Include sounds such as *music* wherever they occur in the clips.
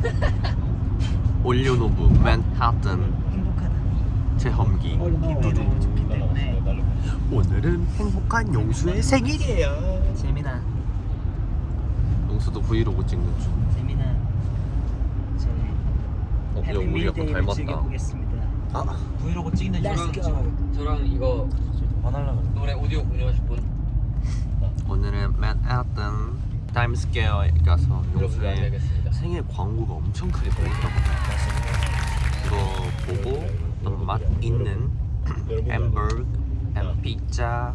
*laughs* 올리오노브 맨하튼 행복하다. 체험기. 두두 오늘은 행복한 용수의 생일이에요. 재민아, 용수도 브이로그 찍는 중. 재민아, 저희 어, 야, 우리 약간 닮았다. 아, 브이로그 찍는 저랑 저랑 이거 노래 오디오 공유하실 분? 오늘은 맨하튼 타임스퀘어에 가서 용수의. 생일 광고가 엄청 크게 보였다고 그거 보고 어떤 맛 있는 *clears throat* 햄버거, 햄 피자,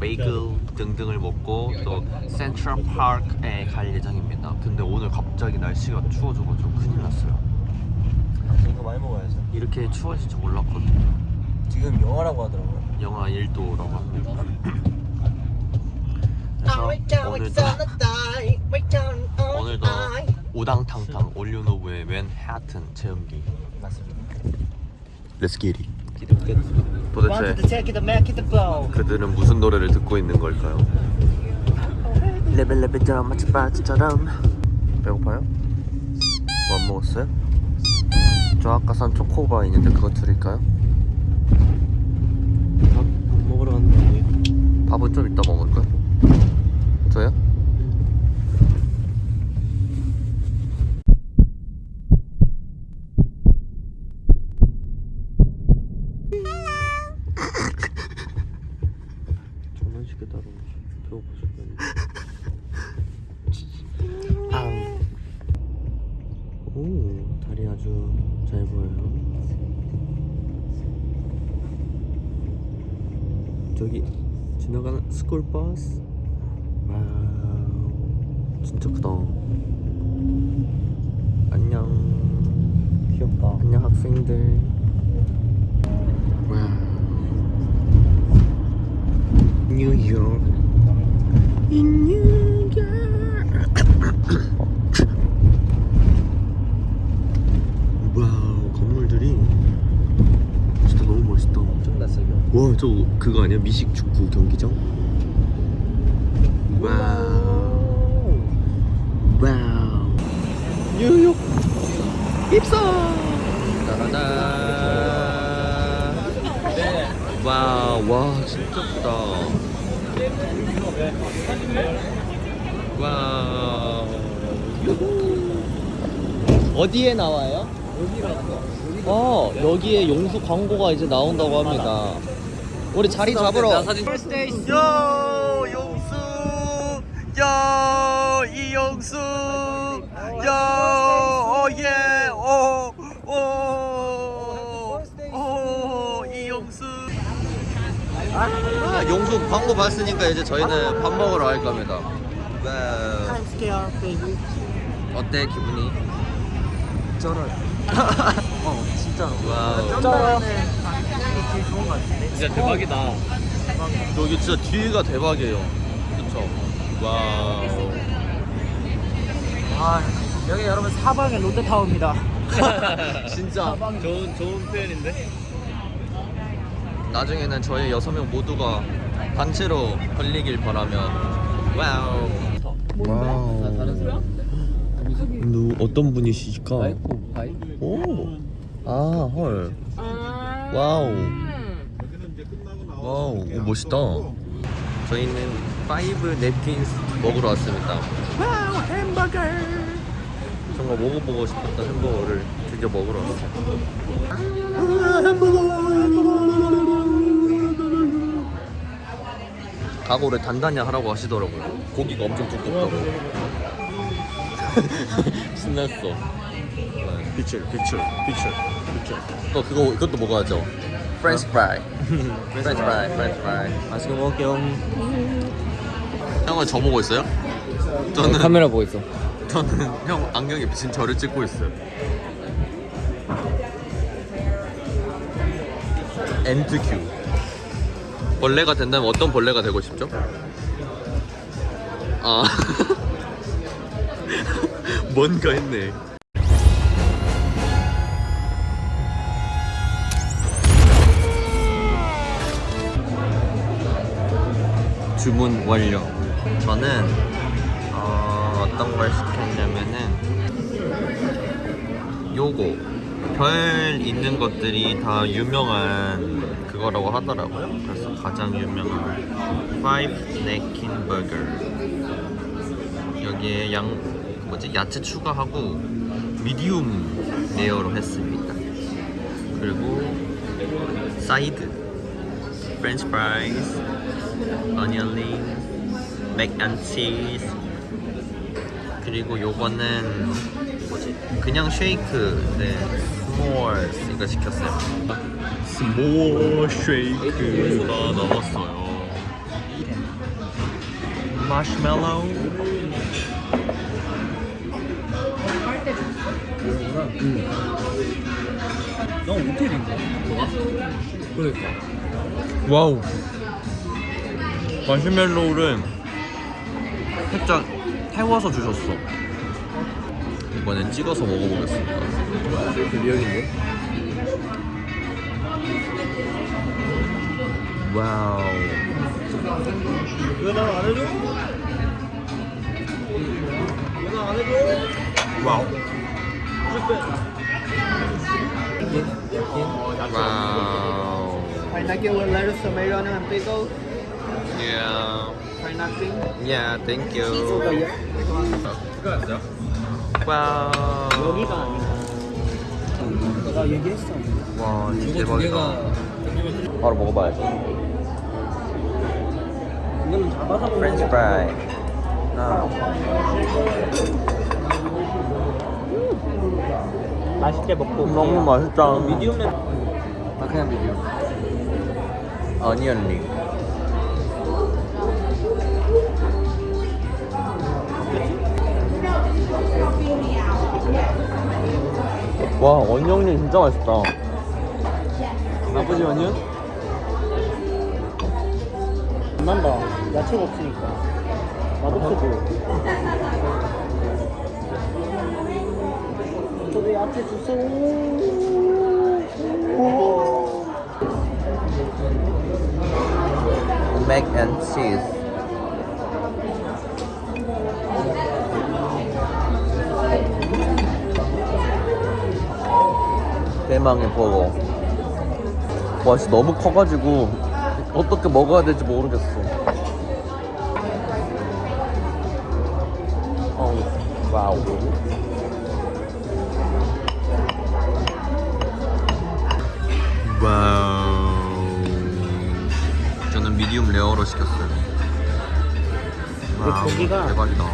베이글 등등을 먹고 또 센트럴 파크에 갈 예정입니다. 근데 오늘 갑자기 날씨가 추워져가지고 큰일 났어요. 이거 많이 먹어야죠. 이렇게 추워질 줄 몰랐거든요. 지금 영화라고 하더라고요. 영하 1도라고 합니다. *clears throat* 그래서 오늘도 오늘도 우당탕탕 올리오노브의 맨하튼 체험기 맞습니다. Let's get it. 도대체. 그들은 무슨 노래를 듣고 있는 걸까요? 레벨레벨처럼 마치바치처럼 배고파요? 뭐 안 먹었어요? 저 아까 산 초코바 있는데 그거 드릴까요? 밥, 밥 먹으러 갔는데 밥은 좀 이따 먹을 거야? 따로 죽겠네. 아. 오 달이 아주 잘 보여요. 저기 지나가는 스쿨 버스. wow 진짜 크다 안녕 귀엽다. 안녕 학생들 wow 뉴욕 in New York *coughs* wow 건물들이 진짜 너무 멋있다 엄청 낯설어. 와, 저 그거 아니야? 미식 축구 경기장? Wow. Wow. 뉴욕 입성. 따라다. 와, 와, 진짜 크다. 와. 어디에 나와요? 어, 여기에 용수 광고가 이제 나온다고 합니다. 우리 자리 잡으러. 야, 용수. 야, 이용수. 야, 어, 예, 어, 어, 어, 이용수. 아, 용수 광고 봤으니까 이제 저희는 밥 먹으러 갈 겁니다. Baby. 어때 기분이? 쩔어요. *laughs* 어 진짜로. Wow. 쩔어요. 제일 좋은 것 같은데. 진짜 대박이다. 여기 진짜 뒤가 대박이에요. 그쵸? Wow. 아, 여기 여러분 사방에 롯데타워입니다. *laughs* 진짜 좋은 좋은 표현인데. 나중에는 저희 여섯 명 모두가 단체로 걸리길 바라며 wow. Wow. 다른 사람? 누 어떤 바이? 오. 아 헐. Wow. Wow. 오, 멋있다. 저희는 Five Napkins 먹으러 왔습니다. wow 햄버거. 정말 먹어보고 싶었던 햄버거를 드디어 먹으러 왔어요. 각오를 단단히 하라고 하시더라고요. 고기가 엄청 두껍다고. *laughs* 신났어. 네. 피처 피처 피처 피처. 또 그거 이것도 먹어야죠. 프렌치 프라이. 프렌치 프라이, 프렌치 프라이. 맛있게 먹을게요. 형은 저 보고 있어요? 저는 카메라 보고 있어. 저는 형 안경에 비친 저를 찍고 있어요. 엔드 큐. 벌레가 된다면 어떤 벌레가 되고 싶죠? 아 *laughs* 뭔가 했네. 주문 완료. 저는 어, 어떤 걸 시켰냐면은 요거 별 있는 것들이 다 유명한 그거라고 하더라고요. 그래서 가장 유명한 Five Napkin Burger. 여기에 양 뭐지 야채 추가하고 medium rare로 했습니다. 그리고 사이드, french fries, onion ring, mac and cheese. 그리고 요거는 뭐지? 그냥 쉐이크인데 small 이거 시켰어요. small 쉐이크가 나왔어요. 마시멜로우. 넌 호텔인가? 그러니까 wow. 마시멜로우를 살짝 태워서 주셨어. 이번엔 찍어서 먹어보겠습니다. 미역인데? 와우. 왜날안 해줘? 왜날안 해줘? 와우. 와우. Phải nói with lettuce, tomato, and pickle. Yeah. Nothing. Yeah, thank you. 와우. 여기가. 내가 얘기했어. 와, 진짜 대박이다. 바로 먹어봐야지. 이거는 잡아서 먹는 프렌치 프라이. 하나. 맛있게 먹고 너무 맛있다. 미디움에 나 그냥 미디움. 어니언 링. 와, 링 진짜 맛있다. 나쁘지 어니언? 안 난다 야채가 없으니까 맛없어 보여 야채 주세요 맥앤 치즈. 대망의 버거. 와, 진짜 너무 커가지고 어떻게 먹어야 될지 모르겠어. 어우, wow. wow. 저는 medium rare로 시켰어요. wow, 고기가- 대박이다.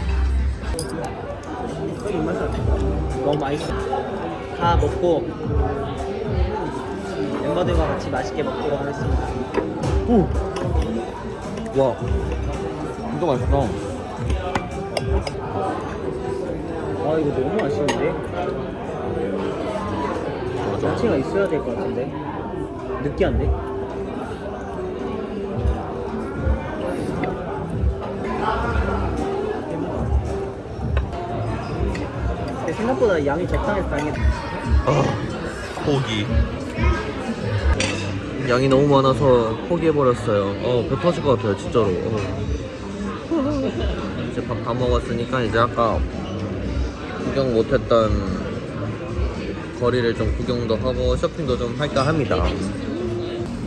너무 맛있어 다 먹고 멤버들과 같이 맛있게 먹도록 하겠습니다 와, 진짜 맛있다. 아 이거 너무 맞아. 야채가 있어야 될 것 같은데 느끼한데 생각보다 양이 적당해서 다행이다 아, 고기. 양이 너무 많아서 포기해버렸어요. 어, 배 터질 것 같아요, 진짜로. 어. 이제 밥 다 먹었으니까 이제 아까 구경 못했던 거리를 좀 구경도 하고 쇼핑도 좀 할까 합니다.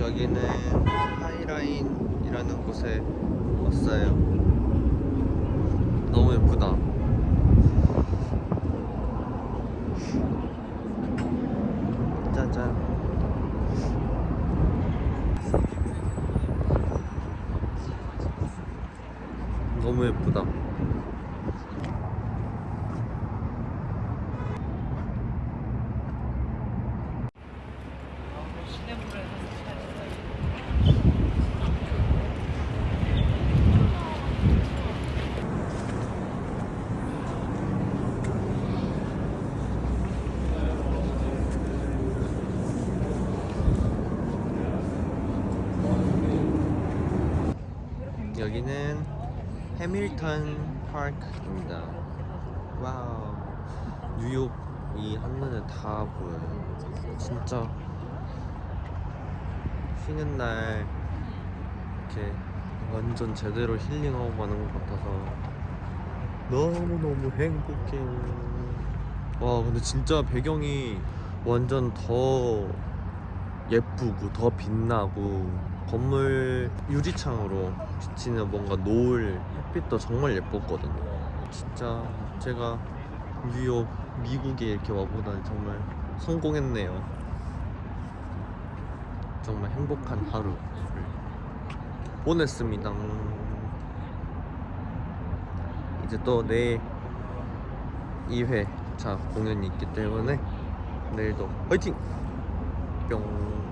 여기는 하이라인이라는 곳에 왔어요. 너무 예쁘다. 짜잔. 너무 예쁘다. 여기는 해밀턴 파크입니다. wow. 뉴욕이 한눈에 다 보여요. 진짜 쉬는 날 이렇게 완전 제대로 힐링하고 가는 것 같아서 너무너무 행복해. 와, 근데 진짜 배경이 완전 더 예쁘고 더 빛나고 건물 유리창으로 비치는 뭔가 노을 햇빛도 정말 예뻤거든요. 진짜 제가 뉴욕 미국에 이렇게 와보다니 정말 성공했네요. 정말 행복한 하루를 보냈습니다. 이제 또 내일 2회차 공연이 있기 때문에 내일도 화이팅! 뿅